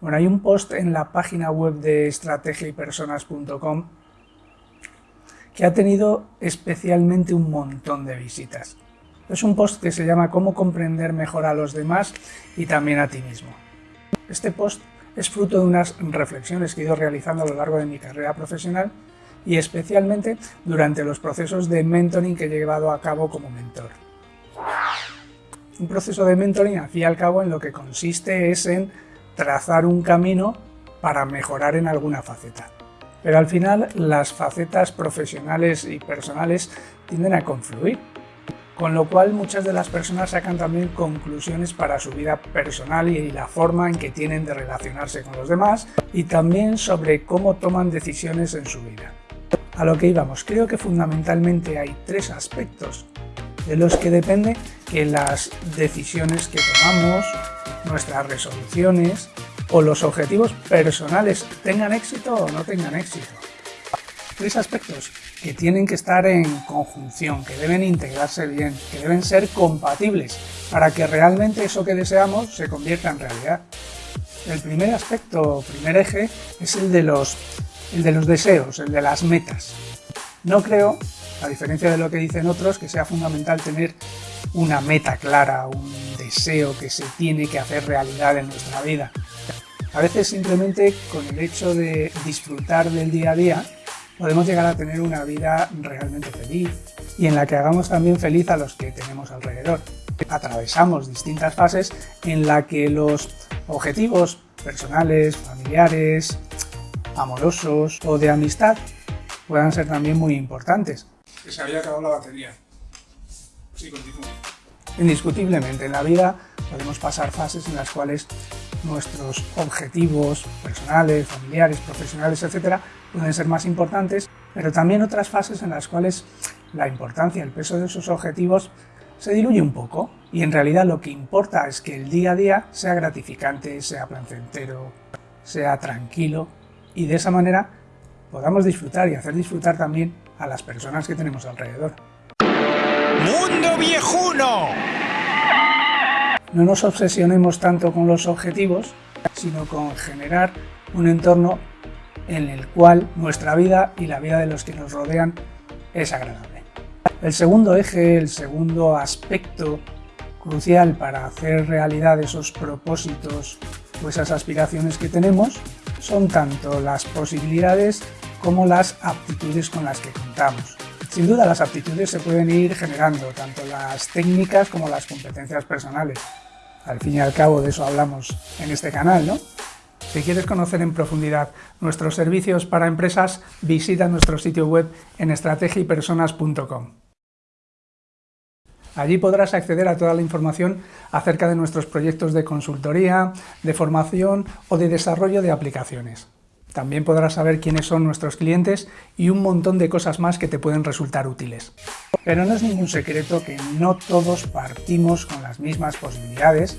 Bueno, hay un post en la página web de estrategiaypersonas.com que ha tenido especialmente un montón de visitas. Es un post que se llama Cómo comprender mejor a los demás y también a ti mismo. Este post es fruto de unas reflexiones que he ido realizando a lo largo de mi carrera profesional y especialmente durante los procesos de mentoring que he llevado a cabo como mentor. Un proceso de mentoring, al fin y al cabo, en lo que consiste es en trazar un camino para mejorar en alguna faceta. Pero al final las facetas profesionales y personales tienden a confluir, con lo cual muchas de las personas sacan también conclusiones para su vida personal y la forma en que tienen de relacionarse con los demás y también sobre cómo toman decisiones en su vida. A lo que íbamos, creo que fundamentalmente hay tres aspectos de los que depende que las decisiones que tomamos, nuestras resoluciones o los objetivos personales tengan éxito o no tengan éxito. Tres aspectos que tienen que estar en conjunción, que deben integrarse bien, que deben ser compatibles para que realmente eso que deseamos se convierta en realidad. El primer aspecto, primer eje, es el de los, el de los deseos, el de las metas. No creo, a diferencia de lo que dicen otros, que sea fundamental tener una meta clara, un deseo que se tiene que hacer realidad en nuestra vida. A veces simplemente con el hecho de disfrutar del día a día podemos llegar a tener una vida realmente feliz y en la que hagamos también feliz a los que tenemos alrededor. Atravesamos distintas fases en la que los objetivos personales, familiares, amorosos o de amistad puedan ser también muy importantes. Que se había acabado la batería. Sí, continúo. Indiscutiblemente en la vida podemos pasar fases en las cuales nuestros objetivos personales, familiares, profesionales, etcétera, pueden ser más importantes, pero también otras fases en las cuales la importancia, el peso de esos objetivos se diluye un poco y en realidad lo que importa es que el día a día sea gratificante, sea placentero, sea tranquilo y de esa manera podamos disfrutar y hacer disfrutar también a las personas que tenemos alrededor. ¡Mundo viejuno! No nos obsesionemos tanto con los objetivos, sino con generar un entorno en el cual nuestra vida y la vida de los que nos rodean es agradable. El segundo eje, el segundo aspecto crucial para hacer realidad esos propósitos o esas aspiraciones que tenemos son tanto las posibilidades como las aptitudes con las que contamos. Sin duda las aptitudes se pueden ir generando, tanto las técnicas como las competencias personales. Al fin y al cabo de eso hablamos en este canal, ¿no? Si quieres conocer en profundidad nuestros servicios para empresas, visita nuestro sitio web en estrategiapersonas.com. Allí podrás acceder a toda la información acerca de nuestros proyectos de consultoría, de formación o de desarrollo de aplicaciones. También podrás saber quiénes son nuestros clientes y un montón de cosas más que te pueden resultar útiles. Pero no es ningún secreto que no todos partimos con las mismas posibilidades,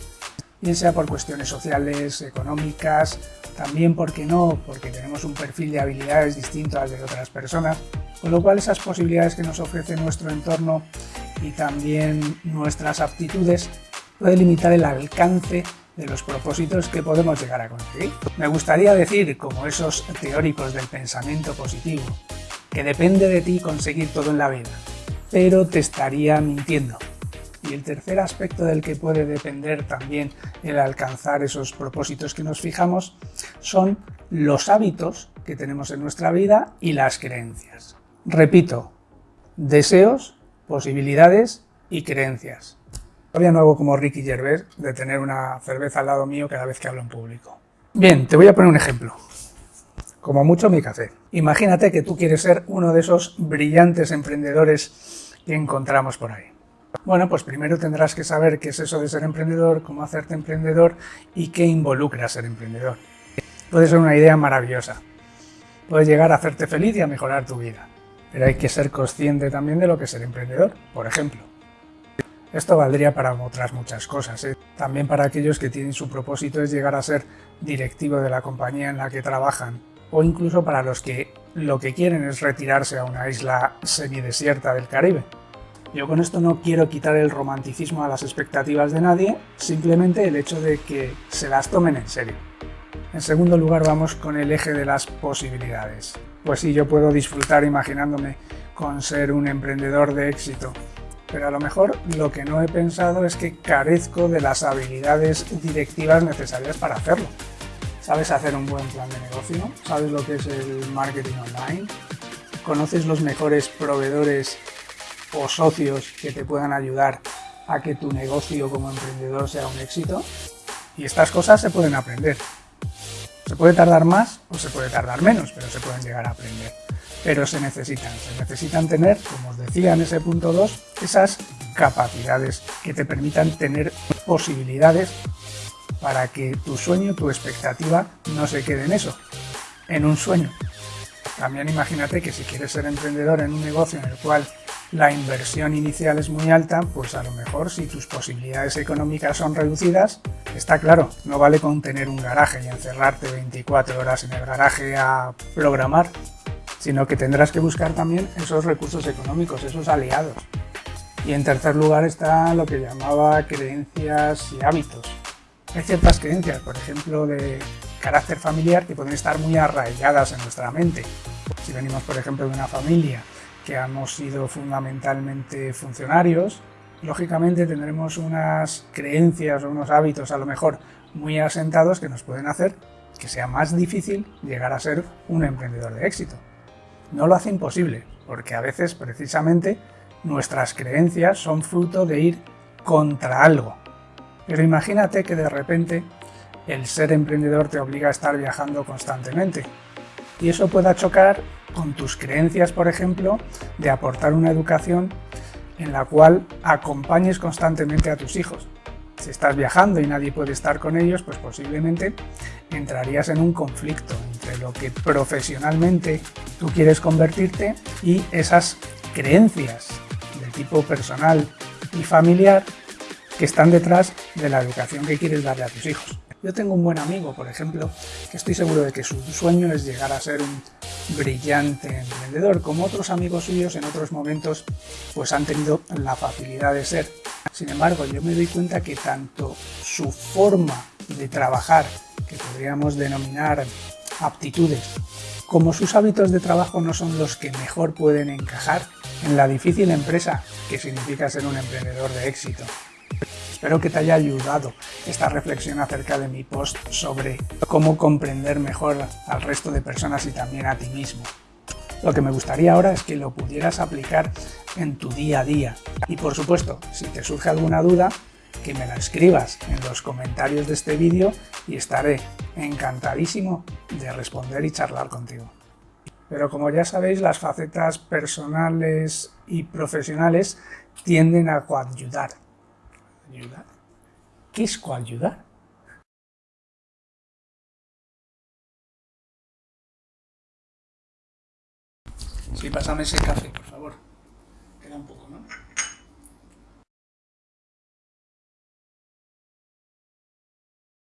bien sea por cuestiones sociales, económicas, también porque no, porque tenemos un perfil de habilidades distinto al de otras personas, con lo cual esas posibilidades que nos ofrece nuestro entorno y también nuestras aptitudes puede limitar el alcance de los propósitos que podemos llegar a conseguir. Me gustaría decir, como esos teóricos del pensamiento positivo, que depende de ti conseguir todo en la vida, pero te estaría mintiendo. Y el tercer aspecto del que puede depender también el alcanzar esos propósitos que nos fijamos son los hábitos que tenemos en nuestra vida y las creencias. Repito, deseos, posibilidades y creencias. Todavía no hago como Ricky Gervais de tener una cerveza al lado mío cada vez que hablo en público. Bien, te voy a poner un ejemplo. Como mucho mi café. Imagínate que tú quieres ser uno de esos brillantes emprendedores que encontramos por ahí. Bueno, pues primero tendrás que saber qué es eso de ser emprendedor, cómo hacerte emprendedor y qué involucra ser emprendedor. Puede ser una idea maravillosa. Puede llegar a hacerte feliz y a mejorar tu vida. Pero hay que ser consciente también de lo que es ser emprendedor. Por ejemplo, esto valdría para otras muchas cosas, ¿eh? también para aquellos que tienen su propósito es llegar a ser directivo de la compañía en la que trabajan, o incluso para los que lo que quieren es retirarse a una isla semidesierta del Caribe. Yo con esto no quiero quitar el romanticismo a las expectativas de nadie, simplemente el hecho de que se las tomen en serio. En segundo lugar vamos con el eje de las posibilidades. Pues sí, yo puedo disfrutar imaginándome con ser un emprendedor de éxito, pero a lo mejor lo que no he pensado es que carezco de las habilidades directivas necesarias para hacerlo. ¿Sabes hacer un buen plan de negocio? ¿Sabes lo que es el marketing online? ¿Conoces los mejores proveedores o socios que te puedan ayudar a que tu negocio como emprendedor sea un éxito? Y estas cosas se pueden aprender. Se puede tardar más o se puede tardar menos, pero se pueden llegar a aprender. Pero se necesitan, se necesitan tener, como os decía en ese punto 2, esas capacidades que te permitan tener posibilidades para que tu sueño, tu expectativa no se quede en eso, en un sueño. También imagínate que si quieres ser emprendedor en un negocio en el cual la inversión inicial es muy alta, pues a lo mejor si tus posibilidades económicas son reducidas, está claro, no vale con tener un garaje y encerrarte 24 horas en el garaje a programar, sino que tendrás que buscar también esos recursos económicos, esos aliados. Y en tercer lugar está lo que llamaba creencias y hábitos. Hay ciertas creencias, por ejemplo, de carácter familiar que pueden estar muy arraigadas en nuestra mente. Si venimos, por ejemplo, de una familia que hemos sido fundamentalmente funcionarios, lógicamente tendremos unas creencias o unos hábitos a lo mejor muy asentados que nos pueden hacer que sea más difícil llegar a ser un emprendedor de éxito. No lo hace imposible, porque a veces precisamente nuestras creencias son fruto de ir contra algo. Pero imagínate que de repente el ser emprendedor te obliga a estar viajando constantemente. Y eso pueda chocar con tus creencias, por ejemplo, de aportar una educación en la cual acompañes constantemente a tus hijos. Si estás viajando y nadie puede estar con ellos, pues posiblemente entrarías en un conflicto entre lo que profesionalmente tú quieres convertirte y esas creencias de tipo personal y familiar que están detrás de la educación que quieres darle a tus hijos. Yo tengo un buen amigo, por ejemplo, que estoy seguro de que su sueño es llegar a ser un brillante emprendedor, como otros amigos suyos en otros momentos pues han tenido la facilidad de ser. Sin embargo, yo me doy cuenta que tanto su forma de trabajar, que podríamos denominar aptitudes, como sus hábitos de trabajo no son los que mejor pueden encajar en la difícil empresa que significa ser un emprendedor de éxito. Espero que te haya ayudado esta reflexión acerca de mi post sobre cómo comprender mejor al resto de personas y también a ti mismo. Lo que me gustaría ahora es que lo pudieras aplicar en tu día a día. Y por supuesto, si te surge alguna duda, que me la escribas en los comentarios de este vídeo y estaré encantadísimo de responder y charlar contigo. Pero como ya sabéis, las facetas personales y profesionales tienden a coadyudar Ayudar. Què? Sí, pásame ese café, por favor. Queda un poco, ¿no?